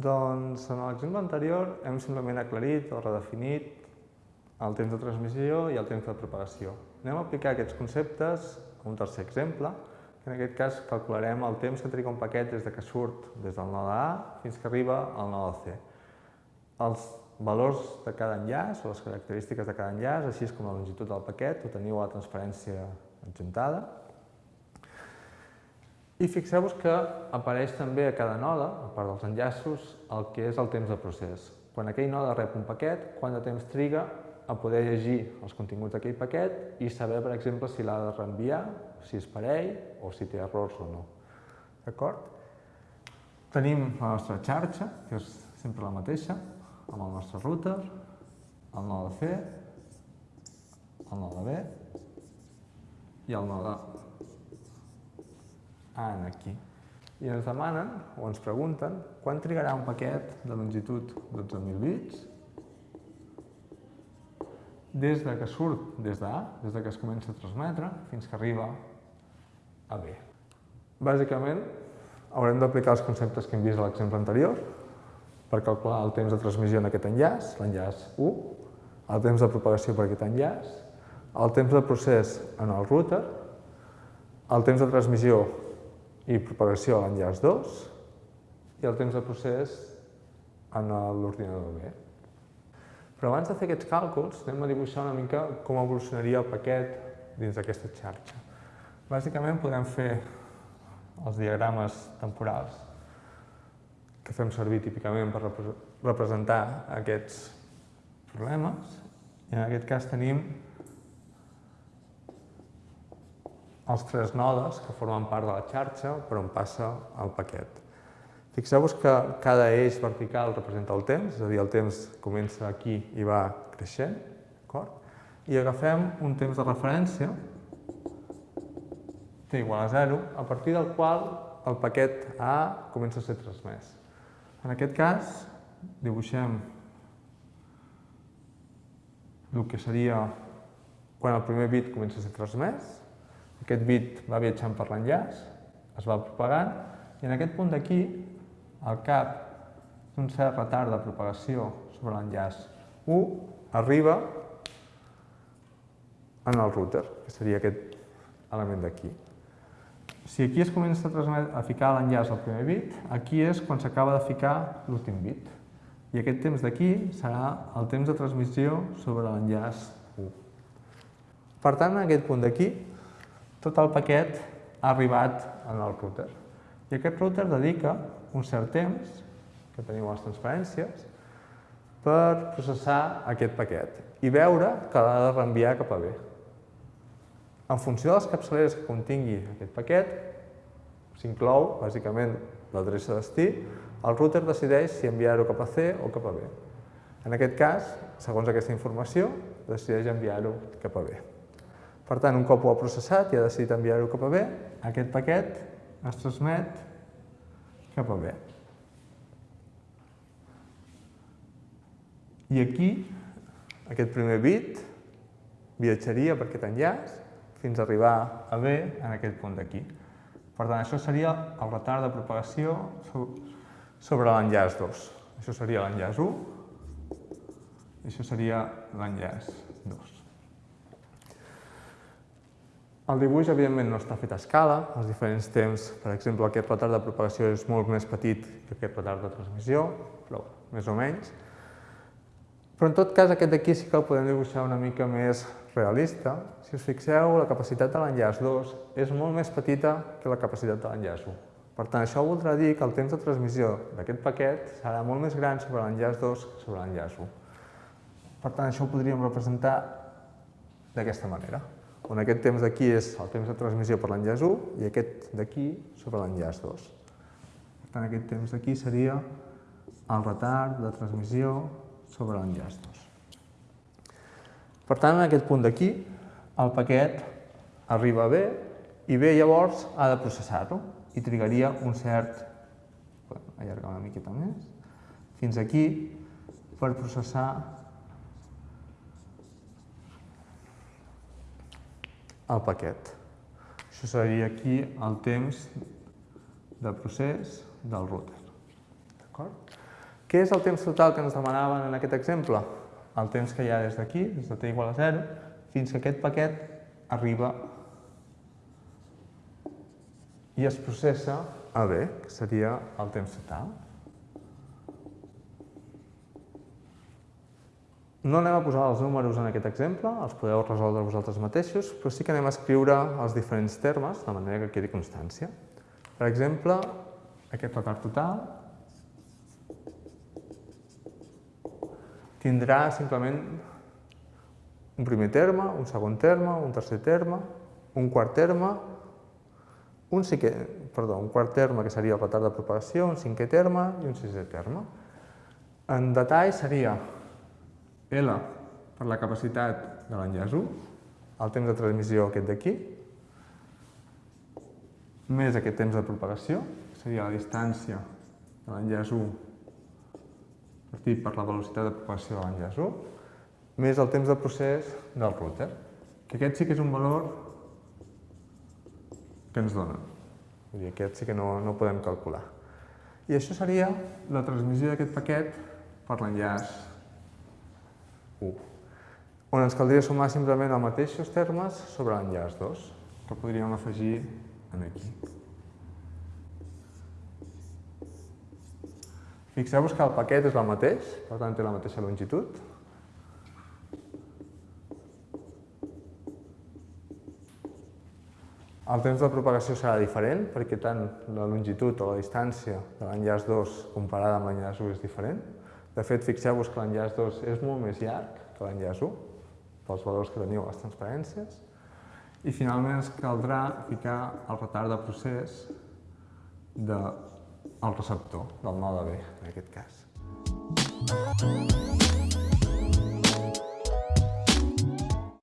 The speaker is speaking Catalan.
Doncs en l'exemple anterior hem simplement aclarit o redefinit el temps de transmissió i el temps de propagació. Anem a aplicar aquests conceptes a un tercer exemple, que en aquest cas calcularem el temps que triga un paquet des de que surt des del node A fins que arriba al node C. Els valors de cada enllaç o les característiques de cada enllaç, així com la longitud del paquet, ho teniu a la transparència adjuntada. I fixeu-vos que apareix també a cada node, a part dels enllaços, el que és el temps de procés. Quan aquell node rep un paquet, quant de temps triga a poder llegir els continguts d'aquell paquet i saber, per exemple, si l'ha de reenviar, si és parell o si té errors o no. D'acord? Tenim la nostra xarxa, que és sempre la mateixa, amb el nostre router, el node C, el node B i el node en aquí. I ens demanen, o ens pregunten, quan trigarà un paquet de longitud 12.000 bits des de que surt des d'A, des de que es comença a transmetre, fins que arriba a B. Bàsicament, haurem d'aplicar els conceptes que hem vist a l'exemple anterior, per calcular el temps de transmissió en aquest enllaç, l'enllaç 1, el temps de propagació per aquest enllaç, el temps de procés en el router, el temps de transmissió i propagació a l'enllaç 2 i el temps de procés en l'ordinador B. Però abans de fer aquests càlculs, anem a dibuixar una mica com evolucionaria el paquet dins d'aquesta xarxa. Bàsicament podem fer els diagrames temporals que fem servir típicament per representar aquests problemes. I en aquest cas tenim els tres nodes que formen part de la xarxa per on passa el paquet. Fixeu-vos que cada eix vertical representa el temps, és a dir, el temps comença aquí i va creixent, I agafem un temps de referència, t igual a 0, a partir del qual el paquet A comença a ser transmès. En aquest cas, dibuixem el que seria quan el primer bit comença a ser transmès, aquest bit va viatjant per l'enllaç, es va propagant, i en aquest punt d'aquí, al cap d'un cert retard de propagació sobre l'enllaç 1, arriba en el router, que seria aquest element d'aquí. Si aquí es comença a, a ficar l'enllaç al primer bit, aquí és quan s'acaba de ficar l'últim bit. I aquest temps d'aquí serà el temps de transmissió sobre l'enllaç 1. Per tant, en aquest punt d'aquí, tot el paquet ha arribat en el router. I aquest router dedica un cert temps, que teniu les transparències, per processar aquest paquet i veure que l'ha de reenviar cap a B. En funció de les capçaleres que contingui aquest paquet, s'inclou, bàsicament, l'adreça destí, el router decideix si enviar-ho cap a C o cap a B. En aquest cas, segons aquesta informació, decideix enviar-ho cap a B. Per tant, un cop ho ha processat i ha decidit enviar-ho cap a B, aquest paquet es transmet cap a B. I aquí, aquest primer bit viatjaria per aquest enllaç fins a arribar a B en aquest punt d'aquí. Per tant, això seria el retard de propagació sobre l'enllaç 2. Això seria l'enllaç 1 i això seria l'enllaç 2. El dibuix, evidentment, no està fet a escala. Els diferents temps, per exemple, aquest retard de propagació és molt més petit que aquest retard de transmissió, però més o menys. Però en tot cas, aquest d'aquí sí que el podem dibuixar una mica més realista, si us fixeu, la capacitat de l'enllaç 2 és molt més petita que la capacitat de l'enllaç 1. Per tant, això voldrà dir que el temps de transmissió d'aquest paquet serà molt més gran sobre l'enllaç 2 que sobre l'enllaç 1. Per tant, això ho podríem representar d'aquesta manera, on aquest temps d'aquí és el temps de transmissió per l'enllaç 1 i aquest d'aquí sobre l'enllaç 2. Per tant, aquest temps d'aquí seria el retard de transmissió sobre l'enllaç 2. Per tant, en aquest punt d'aquí, el paquet arriba a B i B llavors ha de processar-lo i trigaria un cert, allargar una miqueta més, fins aquí per processar el paquet. Això seria aquí el temps de procés del router. Què és el temps total que ens demanaven en aquest exemple? El temps que hi ha des d'aquí, des de t igual a 0, fins que aquest paquet arriba i es processa a B, que seria el temps total. No anem a posar els números en aquest exemple, els podeu resoldre vosaltres mateixos, però sí que anem a escriure els diferents termes de manera que quedi constància. Per exemple, aquest retard total tindrà simplement un primer terme, un segon terme, un tercer terme, un quart terme, un, cinquè, perdó, un quart terme que seria el retard de propagació, un cinquè terme i un sisè terme. En detall seria L per la capacitat de l'enllaç 1, el temps de transmissió aquest d'aquí, més aquest temps de propagació, seria la distància de l'enllaç 1 partit per la velocitat de propagació de l'enllaç 1, més el temps de procés del router, que aquest sí que és un valor que ens donen. Vull dir, aquest sí que no, no podem calcular. I això seria la transmissió d'aquest paquet per l'enllaç 1, on ens caldria sumar simplement els mateixos termes sobre l'enllaç 2, que podríem afegir en aquí. Fixeu-vos que el paquet és el mateix, per tant té la mateixa longitud. El temps de propagació serà diferent, perquè tant la longitud o la distància de l'enllaç 2 comparada amb l'enllaç 1 és diferent. De fet, fixeu-vos que l'enllaç 2 és molt més llarg que l'enllaç 1, pels valors que teniu a les transparències. I finalment ens caldrà ficar el retard de procés del receptor, del node B, en aquest cas.